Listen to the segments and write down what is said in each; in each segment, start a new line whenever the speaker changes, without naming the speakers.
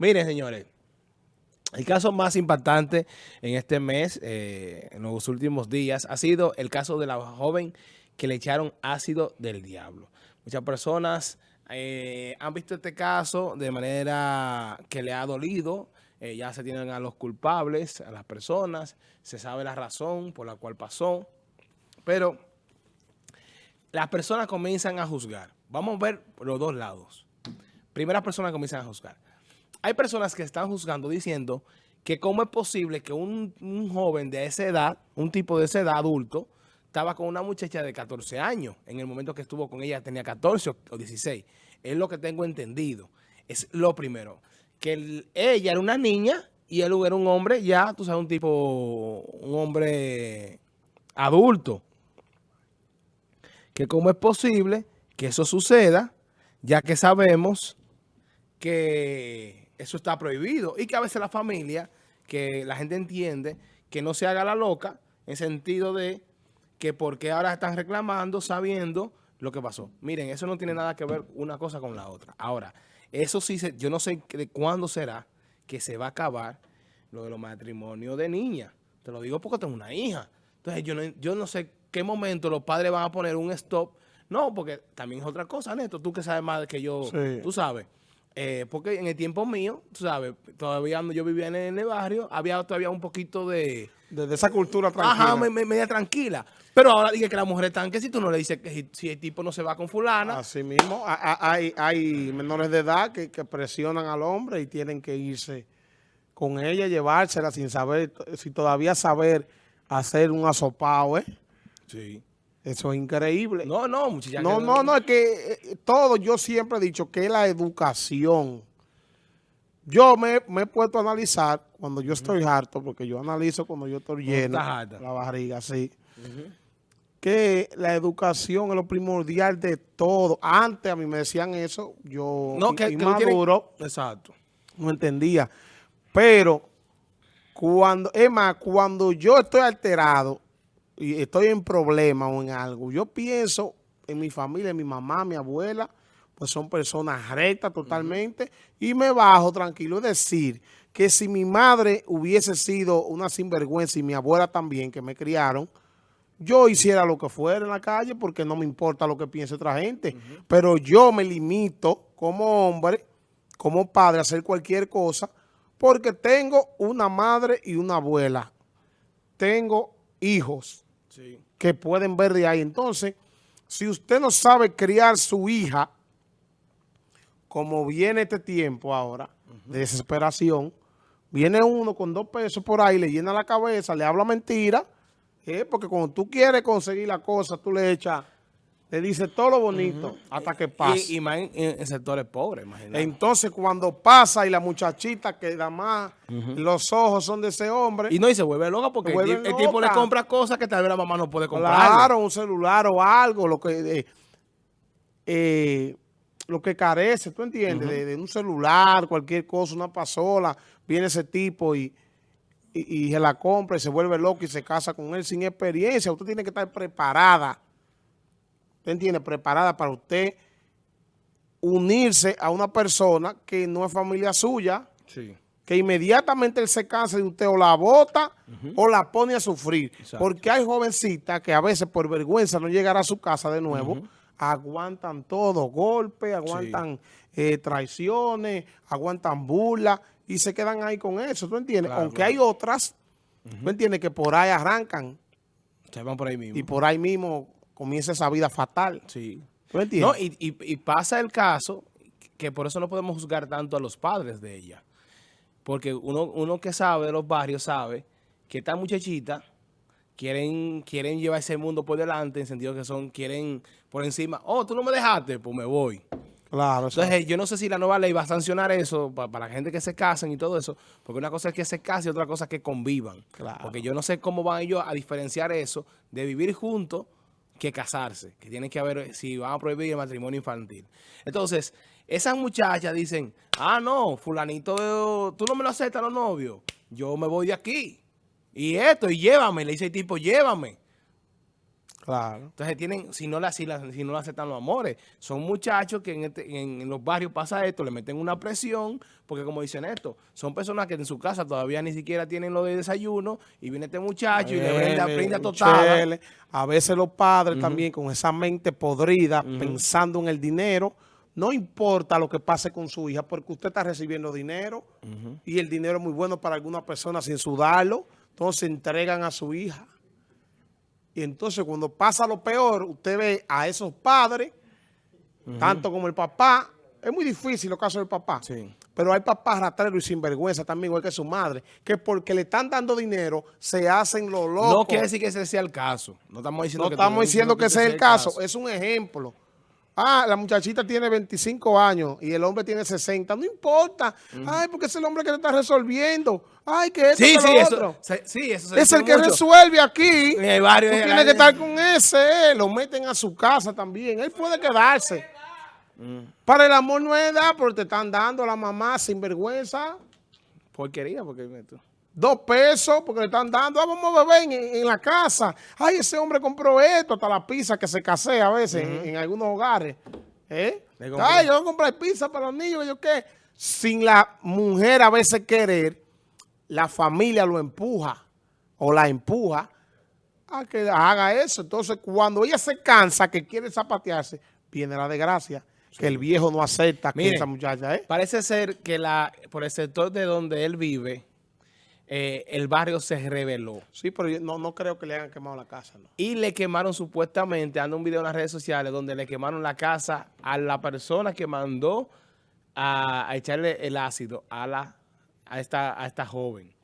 Miren, señores, el caso más impactante en este mes, eh, en los últimos días, ha sido el caso de la joven que le echaron ácido del diablo. Muchas personas eh, han visto este caso de manera que le ha dolido, eh, ya se tienen a los culpables, a las personas, se sabe la razón por la cual pasó, pero las personas comienzan a juzgar. Vamos a ver los dos lados. Primera persona comienzan a juzgar hay personas que están juzgando diciendo que cómo es posible que un, joven de esa edad, un tipo de esa edad adulto, estaba con una muchacha de 14 años. En el momento que estuvo con ella tenía 14 o 16. Es lo que tengo entendido. Es lo primero. Que ella era una niña y él era un hombre ya, tú sabes, un tipo, un hombre adulto. Que cómo es posible que eso suceda, ya que sabemos que eso está prohibido. Y que a veces la familia, que la gente entiende que no se haga la loca, en sentido de que porque ahora están reclamando sabiendo lo que pasó. Miren, eso no tiene nada que ver una cosa con la otra. Ahora, eso sí, yo no sé de cuándo será que se va a acabar lo de los matrimonios de niñas. Te lo digo porque tengo una hija. Entonces, yo no, yo no sé qué momento los padres van a poner un stop. No, porque también es otra cosa, Neto. Tú que sabes más que yo, tú sabes. Eh, porque en el tiempo mío, tú sabes, todavía yo vivía en el, barrio, había todavía un poquito de...
De, esa cultura tranquila.
Ajá, media tranquila. Pero ahora dije que las mujeres están que si tú no le dices que si, el tipo no se va con fulana.
Así mismo, hay, hay menores de edad que, presionan al hombre y tienen que irse con ella, llevársela sin saber, si todavía saber hacer un asopado, ¿eh?
Sí.
Eso es increíble.
No, no, muchachos.
No, no, no, es que eh, todo, yo siempre he dicho que la educación. Yo me, he puesto a analizar cuando yo estoy harto, porque yo analizo cuando yo estoy lleno, la barriga, sí. Que la educación es lo primordial de todo. Antes a mí me decían eso, yo
no, que,
inmaduro,
exacto.
no entendía. Pero, cuando, es más, cuando yo estoy alterado, y estoy en problema o en algo, yo pienso en mi familia, en mi mamá, mi abuela, pues son personas rectas totalmente, y me bajo tranquilo. Es decir, que si mi madre hubiese sido una sinvergüenza y mi abuela también, que me criaron, yo hiciera lo que fuera en la calle porque no me importa lo que piense otra gente. Pero yo me limito como hombre, como padre, a hacer cualquier cosa porque tengo una madre y una abuela. Tengo hijos que pueden ver de ahí. Entonces, si usted no sabe criar su hija, como viene este tiempo ahora, de desesperación, viene uno con dos pesos por ahí, le llena la cabeza, le habla mentira, eh, porque cuando tú quieres conseguir la cosa, tú le echas le dice todo lo bonito hasta que pasa.
Y, más en, sectores pobres, imagínate.
Entonces, cuando pasa y la muchachita que da más, los ojos son de ese hombre.
Y no, y se vuelve loca porque el, tipo le compra cosas que tal vez la mamá no puede comprar.
Claro, un celular o algo, lo que... Eh, eh, lo que carece, ¿tú entiendes? de, un celular, cualquier cosa, una pasola, viene ese tipo y, y, y se la compra y se vuelve loco y se casa con él sin experiencia. Usted tiene que estar preparada usted entiende, preparada para usted unirse a una persona que no es familia suya, que inmediatamente él se cansa de usted o la bota o la pone a sufrir. Porque hay jovencitas que a veces por vergüenza no llegar a su casa de nuevo, aguantan todo, golpes, aguantan eh, traiciones, aguantan burlas y se quedan ahí con eso, ¿tú entiendes? Aunque hay otras, ¿tú entiendes? Que por ahí arrancan.
Se van por ahí mismo.
Y por ahí mismo comienza esa vida fatal.
Sí. No, y, pasa el caso que por eso no podemos juzgar tanto a los padres de ella. Porque uno, uno que sabe de los barrios sabe que esta muchachita quieren, quieren llevar ese mundo por delante, en sentido que son, quieren por encima, oh, tú no me dejaste, pues me voy.
Claro.
Entonces, yo no sé si la nueva ley va a sancionar eso para, la gente que se casen y todo eso, porque una cosa es que se casen y otra cosa es que convivan.
Claro.
Porque yo no sé cómo van ellos a diferenciar eso de vivir juntos que casarse, que tienen que haber, si van a prohibir el matrimonio infantil. Entonces, esas muchachas dicen, ah, no, fulanito, tú no me lo aceptas los novios, yo me voy de aquí. Y esto, y llévame, le dice el tipo, llévame.
Claro.
Entonces tienen, si no, la, si, la, si no lo aceptan los amores, son muchachos que en, este, en, en, los barrios pasa esto, le meten una presión, porque como dicen esto, son personas que en su casa todavía ni siquiera tienen lo de desayuno, y viene este muchacho y le brinda, brinda total.
A veces los padres uh -huh. también con esa mente podrida, uh -huh. pensando en el dinero, no importa lo que pase con su hija, porque usted está recibiendo dinero, uh -huh. y el dinero es muy bueno para algunas personas sin sudarlo, entonces entregan a su hija. Y entonces cuando pasa lo peor, usted ve a esos padres, uh -huh. tanto como el papá, es muy difícil los casos del papá,
sí.
pero hay papás ratreros y sinvergüenza también, igual que su madre, que porque le están dando dinero, se hacen los locos.
No quiere decir que ese sea el caso. No estamos diciendo,
no
que,
estamos diciendo que, que ese es el caso. caso, es un ejemplo. Ah, la muchachita tiene 25 años y el hombre tiene 60. No importa. -huh. Ay, porque es el hombre que te está resolviendo. Ay, que esto,
sí,
que
sí,
lo
eso,
otro.
Se, sí, eso
se Es el que mucho. resuelve aquí.
En barrio,
Tú tienes que estar con ese. Lo meten a su casa también. Él puede quedarse. Mm. Para el amor no es edad, porque te están dando a la mamá sin vergüenza.
Porquería, porque
dos pesos porque le están dando, ah, vamos a beber en, en, la casa. Ay, ese hombre compró esto, hasta la pizza que se casea a veces uh -huh. en, en, algunos hogares. ¿Eh? Ay, yo voy a comprar pizza para los niños, yo qué. Sin la mujer a veces querer, la familia lo empuja o la empuja a que haga eso. Entonces, cuando ella se cansa, que quiere zapatearse, viene la desgracia. Sí. Que el viejo no acepta
Miren,
que esa muchacha, ¿eh?
Parece ser que la por el sector de donde él vive, eh, el barrio se reveló.
Sí, pero yo no, no creo que le hayan quemado la casa. ¿no?
Y le quemaron supuestamente, anda un video en las redes sociales donde le quemaron la casa a la persona que mandó a, a echarle el ácido a, la, a, esta, a esta joven.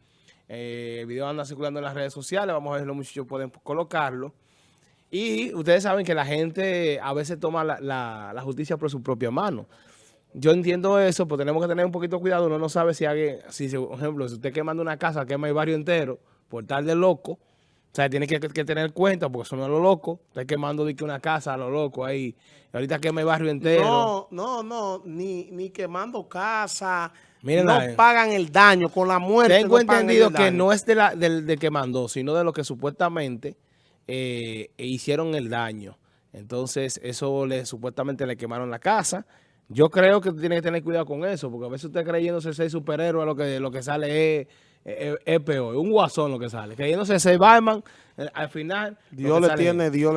Eh, el video anda circulando en las redes sociales, vamos a ver si los muchachos pueden colocarlo. Y ustedes saben que la gente a veces toma la, la, la justicia por su propia mano yo entiendo eso, pero tenemos que tener un poquito de cuidado. Uno no sabe si alguien, si por ejemplo, si usted quemando una casa, quema el barrio entero por tal de loco. O sea, tiene que, que tener cuenta porque eso no es lo loco. Está quemando de que una casa a lo loco ahí. Y ahorita quema el barrio entero.
No, no, no. Ni, ni quemando casa. No pagan el daño con la muerte.
Tengo
no
entendido que no es de la, del, del que mandó, sino de lo que supuestamente eh, hicieron el daño. Entonces, eso le supuestamente le quemaron la casa. Yo creo que tiene que tener cuidado con eso, porque a veces usted creyéndose ser superhéroe, lo que, lo que sale es, es, es peor, un guasón lo que sale. Creyéndose ser Batman, al final...
Dios le tiene, Dios le